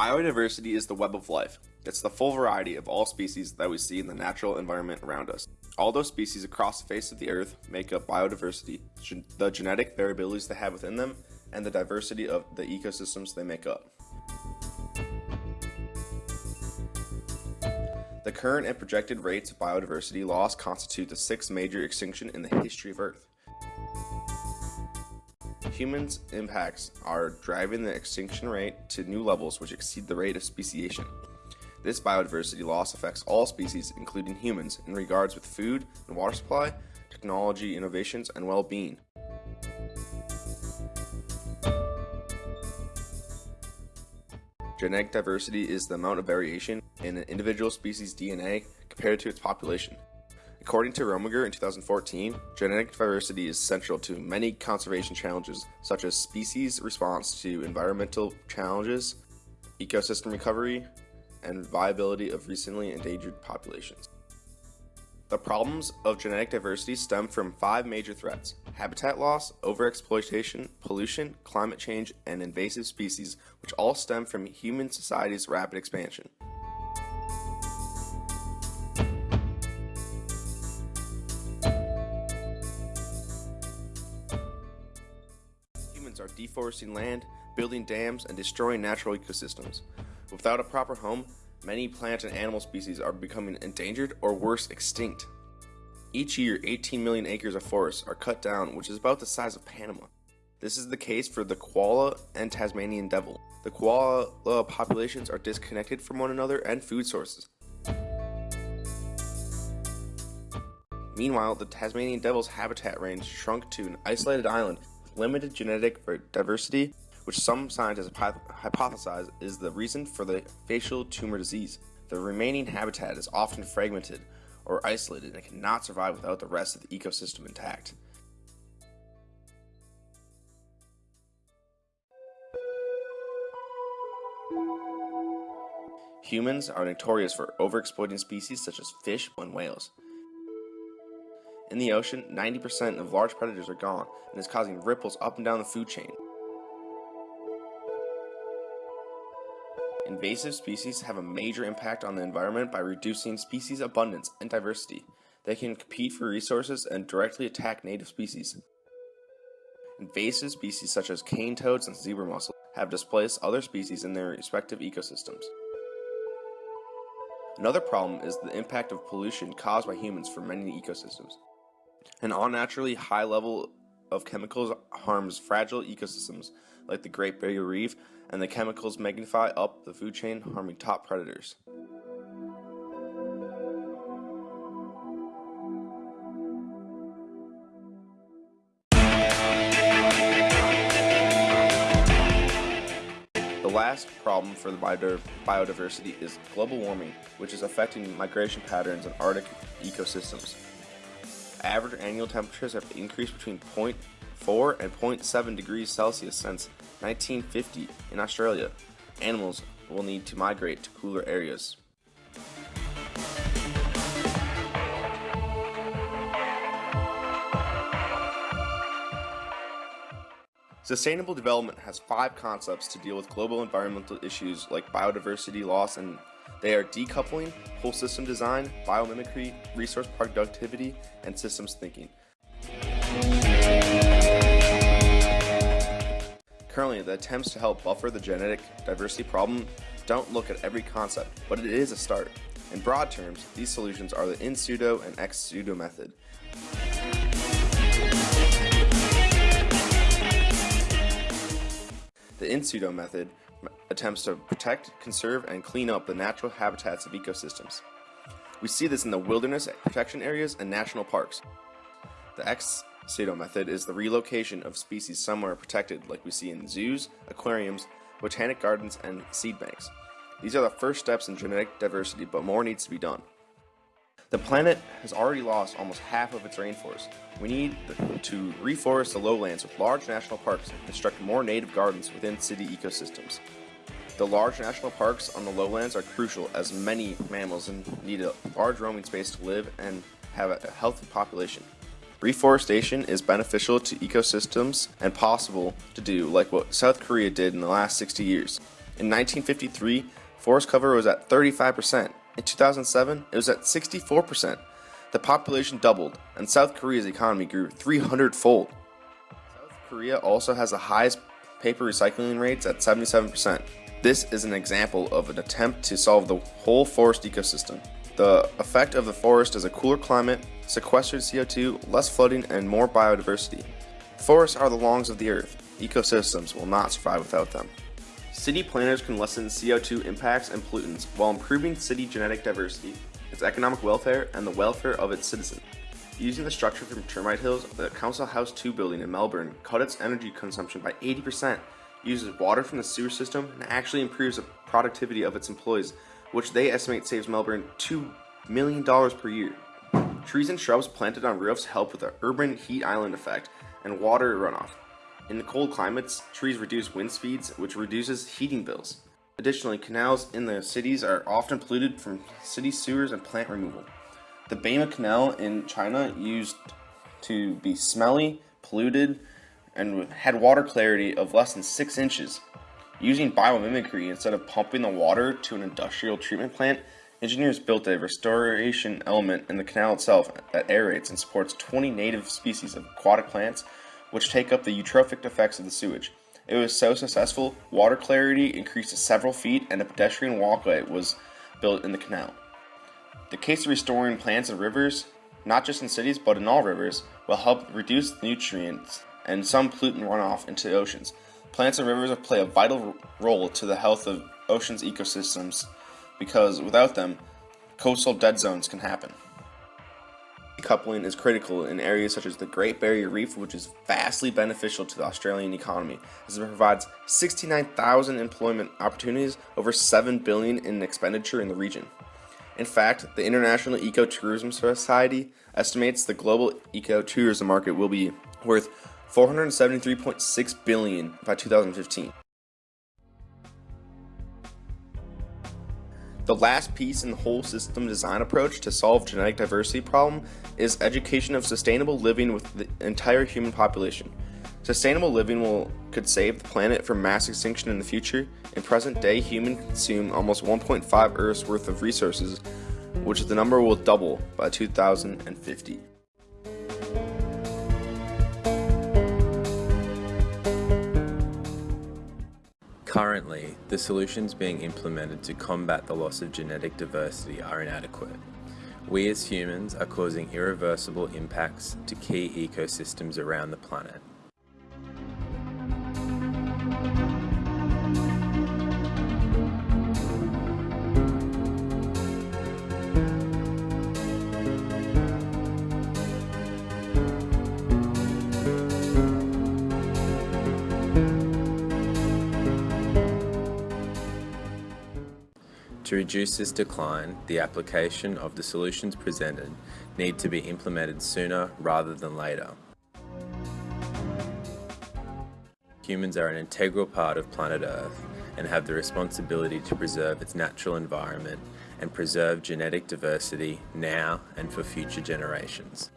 Biodiversity is the web of life. It's the full variety of all species that we see in the natural environment around us. All those species across the face of the earth make up biodiversity, the genetic variabilities they have within them, and the diversity of the ecosystems they make up. The current and projected rates of biodiversity loss constitute the sixth major extinction in the history of Earth. Humans' impacts are driving the extinction rate to new levels which exceed the rate of speciation. This biodiversity loss affects all species, including humans, in regards with food and water supply, technology innovations, and well-being. Genetic diversity is the amount of variation in an individual species' DNA compared to its population. According to Rominger in 2014, genetic diversity is central to many conservation challenges, such as species response to environmental challenges, ecosystem recovery, and viability of recently endangered populations. The problems of genetic diversity stem from five major threats habitat loss, overexploitation, pollution, climate change, and invasive species, which all stem from human society's rapid expansion. Deforesting land, building dams, and destroying natural ecosystems. Without a proper home, many plant and animal species are becoming endangered or worse, extinct. Each year, 18 million acres of forests are cut down, which is about the size of Panama. This is the case for the koala and Tasmanian devil. The koala populations are disconnected from one another and food sources. Meanwhile, the Tasmanian devil's habitat range shrunk to an isolated island limited genetic diversity which some scientists hypothesize is the reason for the facial tumor disease. The remaining habitat is often fragmented or isolated and cannot survive without the rest of the ecosystem intact. Humans are notorious for overexploiting species such as fish and whales. In the ocean, 90% of large predators are gone and is causing ripples up and down the food chain. Invasive species have a major impact on the environment by reducing species abundance and diversity. They can compete for resources and directly attack native species. Invasive species such as cane toads and zebra mussels have displaced other species in their respective ecosystems. Another problem is the impact of pollution caused by humans for many ecosystems. An unnaturally high level of chemicals harms fragile ecosystems like the Great Barrier Reef, and the chemicals magnify up the food chain, harming top predators. The last problem for the biodiversity is global warming, which is affecting migration patterns in Arctic ecosystems. Average annual temperatures have increased between 0.4 and 0.7 degrees Celsius since 1950 in Australia. Animals will need to migrate to cooler areas. Sustainable development has five concepts to deal with global environmental issues like biodiversity loss and they are decoupling, whole system design, biomimicry, resource productivity, and systems thinking. Currently, the attempts to help buffer the genetic diversity problem don't look at every concept, but it is a start. In broad terms, these solutions are the in situ and ex situ method. The in situ method attempts to protect, conserve, and clean up the natural habitats of ecosystems. We see this in the wilderness protection areas and national parks. The ex situ method is the relocation of species somewhere protected like we see in zoos, aquariums, botanic gardens, and seed banks. These are the first steps in genetic diversity, but more needs to be done. The planet has already lost almost half of its rainforest. We need to reforest the lowlands with large national parks and construct more native gardens within city ecosystems. The large national parks on the lowlands are crucial as many mammals need a large roaming space to live and have a healthy population. Reforestation is beneficial to ecosystems and possible to do like what South Korea did in the last 60 years. In 1953, forest cover was at 35%. In 2007, it was at 64%. The population doubled, and South Korea's economy grew 300 fold. South Korea also has the highest paper recycling rates at 77%. This is an example of an attempt to solve the whole forest ecosystem. The effect of the forest is a cooler climate, sequestered CO2, less flooding, and more biodiversity. Forests are the lungs of the earth. Ecosystems will not survive without them. City planners can lessen CO2 impacts and pollutants while improving city genetic diversity, its economic welfare, and the welfare of its citizens. Using the structure from Termite Hills, the Council House 2 building in Melbourne cut its energy consumption by 80%, uses water from the sewer system, and actually improves the productivity of its employees, which they estimate saves Melbourne $2 million per year. Trees and shrubs planted on roofs help with the urban heat island effect and water runoff. In the cold climates, trees reduce wind speeds, which reduces heating bills. Additionally, canals in the cities are often polluted from city sewers and plant removal. The Baima Canal in China used to be smelly, polluted, and had water clarity of less than 6 inches. Using biomimicry instead of pumping the water to an industrial treatment plant, engineers built a restoration element in the canal itself that aerates and supports 20 native species of aquatic plants which take up the eutrophic effects of the sewage. It was so successful, water clarity increased to several feet and a pedestrian walkway was built in the canal. The case of restoring plants and rivers, not just in cities but in all rivers, will help reduce nutrients and some pollutant runoff into the oceans. Plants and rivers play a vital role to the health of oceans ecosystems because without them, coastal dead zones can happen. Decoupling is critical in areas such as the Great Barrier Reef, which is vastly beneficial to the Australian economy, as it provides 69,000 employment opportunities, over 7 billion in expenditure in the region. In fact, the International Ecotourism Society estimates the global ecotourism market will be worth 473.6 billion by 2015. The last piece in the whole system design approach to solve genetic diversity problem is education of sustainable living with the entire human population. Sustainable living will could save the planet from mass extinction in the future. In present day, humans consume almost 1.5 Earths worth of resources, which the number will double by 2050. Currently, the solutions being implemented to combat the loss of genetic diversity are inadequate. We as humans are causing irreversible impacts to key ecosystems around the planet. To reduce this decline, the application of the solutions presented need to be implemented sooner rather than later. Humans are an integral part of planet Earth and have the responsibility to preserve its natural environment and preserve genetic diversity now and for future generations.